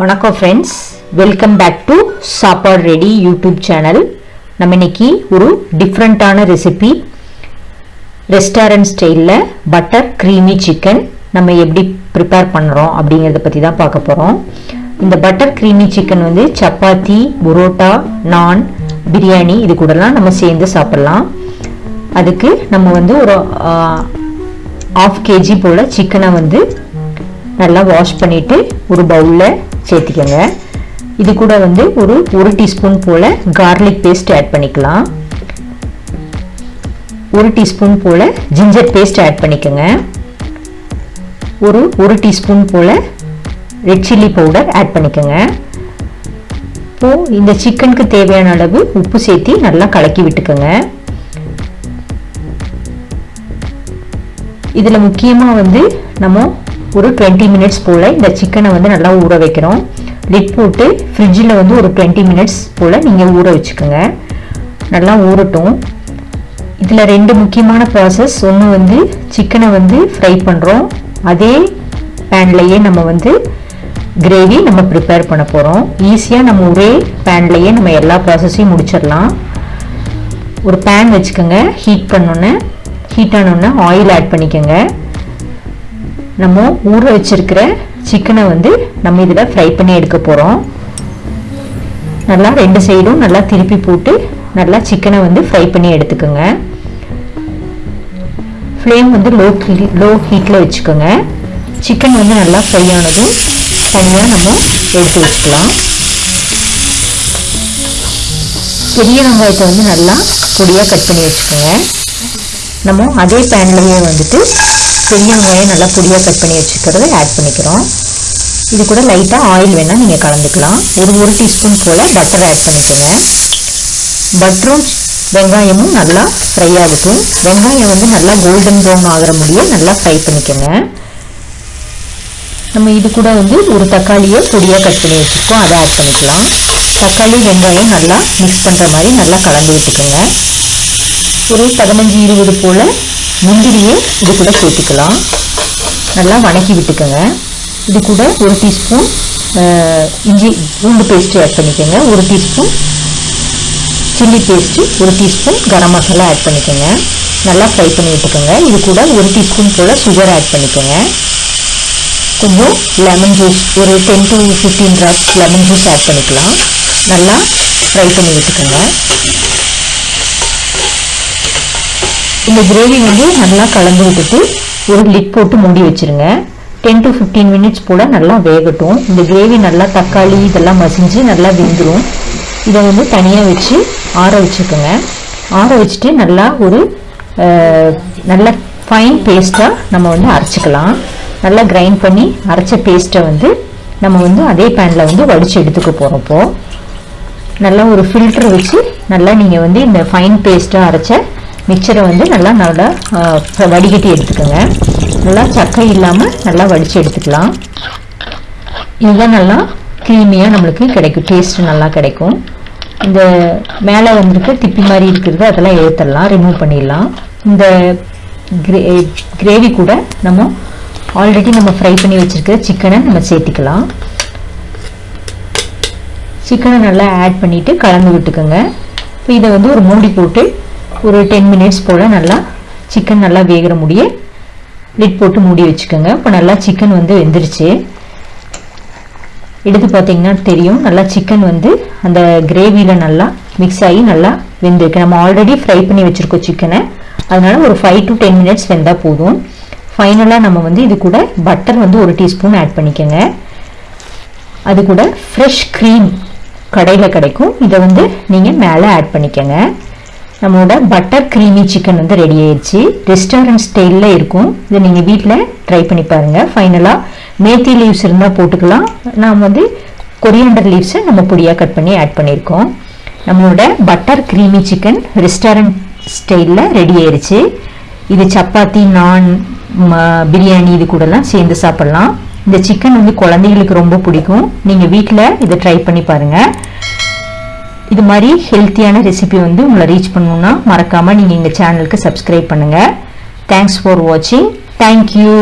வணக்கம் friends welcome back to Sappadu ready YouTube channel நம்ம இன்னைக்கு ஒரு டிஃப்ரெண்ட்டான ரெசிபி ரெஸ்டாரண்ட் ஸ்டைலில் பட்டர் க்ரீமி சிக்கன் நம்ம எப்படி ப்ரிப்பேர் பண்ணுறோம் அப்படிங்கிறத பற்றி தான் பார்க்க போகிறோம் இந்த பட்டர் க்ரீமி சிக்கன் வந்து சப்பாத்தி புரோட்டா நான் பிரியாணி இது கூடலாம் நம்ம சேர்ந்து சாப்பிட்லாம். அதுக்கு நம்ம வந்து ஒரு ஆஃப் கேஜி போல் சிக்கனை வந்து நல்லா வாஷ் பண்ணிவிட்டு ஒரு பவுலில் சேர்த்திக்கோங்க. இது கூட வந்து ஒரு ஒரு டீஸ்பூன் போல் கார்லிக் பேஸ்ட் ஆட் பண்ணிக்கலாம். ஒரு டீஸ்பூன் போல் ஜிஞ்சர் பேஸ்ட் ஆட் பண்ணிக்கோங்க. ஒரு ஒரு டீஸ்பூன் போல் ரெட் சில்லி பவுடர் ஆட் பண்ணிக்கோங்க. இப்போது இந்த சிக்கனுக்கு தேவையான அளவு உப்பு சேர்த்து நல்லா கலக்கி விட்டுக்கோங்க. இதில் முக்கியமாக வந்து நம்ம ஒரு டுவெண்ட்டி மினிட்ஸ் போல் இந்த சிக்கனை வந்து நல்லா ஊற வைக்கிறோம். லிட் போட்டு ஃப்ரிட்ஜில் வந்து ஒரு டுவெண்ட்டி மினிட்ஸ் போல் நீங்கள் ஊற வச்சுக்கோங்க. நல்லா ஊறட்டும். இதில் ரெண்டு முக்கியமான ப்ராசஸ் ஒன்று வந்து சிக்கனை வந்து ஃப்ரை பண்ணுறோம் அதே பேன்லேயே நம்ம வந்து கிரேவி நம்ம ப்ரிப்பேர் பண்ண போகிறோம் ஈஸியாக நம்ம ஒரே பேன்லேயே நம்ம எல்லா ப்ராசஸையும் முடிச்சிடலாம். ஒரு பேன் வச்சுக்கோங்க. ஹீட் பண்ணோன்னே ஹீட் ஆனோடனே ஆயில் ஆட் பண்ணிக்கோங்க. நம்ம ஊற வச்சிருக்கிற சிக்கனை வந்து நம்ம இதில் ஃப்ரை பண்ணி எடுக்க போகிறோம் நல்லா ரெண்டு சைடும் நல்லா திருப்பி போட்டு நல்லா சிக்கனை வந்து ஃப்ரை பண்ணி எடுத்துக்கோங்க. ஃப்ளேம் வந்து லோ லோ ஹீட்டில் வச்சுக்கோங்க. சிக்கன் வந்து நல்லா ஃப்ரை ஆனதும் தனியாக நம்ம எடுத்து வச்சுக்கலாம். பெரிய வெங்காயத்தை வந்து நல்லா பொடியாக கட் பண்ணி வச்சுக்கோங்க. நம்ம அதே பேன்லேயே வந்துட்டு பெரிய வெங்காயம் நல்லா பொடியாக கட் பண்ணி வச்சுக்கிறத ஆட் பண்ணிக்கிறோம். இது கூட லைட்டாக ஆயில் வேணால் நீங்கள் கலந்துக்கலாம். ஒரு ஒரு டீஸ்பூன் போல் பட்டர் ஆட் பண்ணிக்கோங்க. பட்டரும் வெங்காயமும் நல்லா ஃப்ரை ஆகட்டும் வெங்காயம் வந்து நல்லா கோல்டன் ப்ரௌன் ஆகிற முடிய நல்லா ஃப்ரை பண்ணிக்கோங்க. நம்ம இது கூட வந்து ஒரு தக்காளியை பொடியாக கட் பண்ணி வச்சுருக்கோம். அதை ஆட் பண்ணிக்கலாம். தக்காளி வெங்காயம் நல்லா மிக்ஸ் பண்ணுற மாதிரி நல்லா கலந்து விட்டுக்கோங்க. ஒரு பதினஞ்சு இருபது போல் முந்திரியை இது கூட சேர்த்துக்கலாம். நல்லா வணக்கி விட்டுக்கோங்க. இது கூட ஒரு டீஸ்பூன் இஞ்சி பூண்டு பேஸ்ட்டு ஆட் பண்ணிக்கோங்க. ஒரு டீஸ்பூன் சில்லி பேஸ்ட்டு ஒரு டீஸ்பூன் கரம் மசாலா ஆட் பண்ணிக்கோங்க. நல்லா ஃப்ரை பண்ணி விட்டுக்கோங்க. இது கூட ஒரு டீஸ்பூன் போல் சுகர் ஆட் பண்ணிக்கோங்க. கொஞ்சம் லெமன் ஜூஸ் ஒரு ten to fifteen drops lemon juice add பண்ணிக்கலாம். நல்லா ஃப்ரை பண்ணி விட்டுக்கோங்க. இந்த கிரேவி வந்து நல்லா கலந்து விட்டுட்டு ஒரு லிட் போட்டு மூடி வச்சுருங்க. டென் டு ஃபிஃப்டீன் மினிட்ஸ் போல் நல்லா வேகட்டும். இந்த கிரேவி நல்லா தக்காளி இதெல்லாம் மசிஞ்சு நல்லா வெந்துடும் இதை வந்து தனியாக வச்சு ஆற வச்சுக்கோங்க. ஆற வச்சுட்டு நல்லா ஒரு நல்ல ஃபைன் பேஸ்ட்டாக நம்ம வந்து அரைச்சிக்கலாம். நல்லா கிரைண்ட் பண்ணி அரைச்ச பேஸ்ட்டை வந்து நம்ம வந்து அதே பேனில் வந்து வடித்து எடுத்துக்க போகிறப்போ நல்லா ஒரு ஃபில்ட்ரு வச்சு நல்லா நீங்கள் வந்து இந்த ஃபைன் பேஸ்ட்டாக அரைச்ச மிக்சரை வந்து நல்லா நல்லா வடிகட்டி எடுத்துக்கோங்க. நல்லா சக்கை இல்லாமல் நல்லா வடித்து எடுத்துக்கலாம். இதுதான் நல்லா க்ரீமியாக நம்மளுக்கு கிடைக்கும். டேஸ்ட்டு நல்லா கிடைக்கும். இந்த மேலே வந்துருக்க திப்பி மாதிரி இருக்கிறது அதெல்லாம் எடுத்துடலாம் ரிமூவ் பண்ணிடலாம். இந்த கிரே கிரேவி கூட நம்ம ஆல்ரெடி நம்ம ஃப்ரை பண்ணி வச்சுருக்கிற சிக்கனை நம்ம சேர்த்திக்கலாம். சிக்கனை நல்லா ஆட் பண்ணிவிட்டு கலந்து விட்டுக்கோங்க. இப்போ இதை வந்து ஒரு மூடி போட்டு ஒரு டென் மினிட்ஸ் போல் நல்லா சிக்கன் நல்லா வேகிற முடிய லிட் போட்டு மூடி வச்சுக்கோங்க. இப்போ நல்லா சிக்கன் வந்து வெந்துருச்சு. எடுத்து பார்த்தீங்கன்னா தெரியும். நல்லா சிக்கன் வந்து அந்த கிரேவியில் நல்லா மிக்ஸ் ஆகி நல்லா வெந்திருக்கு. நம்ம ஆல்ரெடி ஃப்ரை பண்ணி வச்சுருக்கோம் சிக்கனை அதனால் ஒரு ஃபைவ் டு டென் மினிட்ஸ் வெந்தால் போதும். ஃபைனலாக நம்ம வந்து இது கூட பட்டர் வந்து ஒரு டீஸ்பூன் ஆட் பண்ணிக்கோங்க. அது கூட ஃப்ரெஷ் க்ரீம் கடையில் கிடைக்கும். இதை வந்து நீங்கள் மேலே ஆட் பண்ணிக்கோங்க. நம்மளோட பட்டர் க்ரீமி சிக்கன் வந்து ரெடி ஆயிடுச்சு ரெஸ்டாரண்ட் ஸ்டைலில் இருக்கும். இதை நீங்கள் வீட்டில் ட்ரை பண்ணி பாருங்கள் ஃபைனலாக மேத்தி லீவ்ஸ் இருந்தால் போட்டுக்கலாம். நாம் வந்து கொரியண்டர் லீவ்ஸை நம்ம பொடியாக கட் பண்ணி ஆட் பண்ணியிருக்கோம். நம்மளோட பட்டர் க்ரீமி சிக்கன் ரெஸ்டாரண்ட் ஸ்டைலில் ரெடி ஆயிடுச்சு இது சப்பாத்தி நான் பிரியாணி இது கூடலாம் சேர்ந்து சாப்பிட்லாம். இந்த சிக்கன் வந்து குழந்தைங்களுக்கு ரொம்ப பிடிக்கும். நீங்கள் வீட்டில் இதை ட்ரை பண்ணி பாருங்கள் இது மாதிரி ஹெல்த்தியான ரெசிபி வந்து உங்களை ரீச் பண்ணணுன்னா மறக்காமல் நீங்கள் எங்கள் சேனலுக்கு சப்ஸ்கிரைப் பண்ணுங்கள் தேங்க்ஸ் ஃபார் வாட்சிங் தேங்க்யூ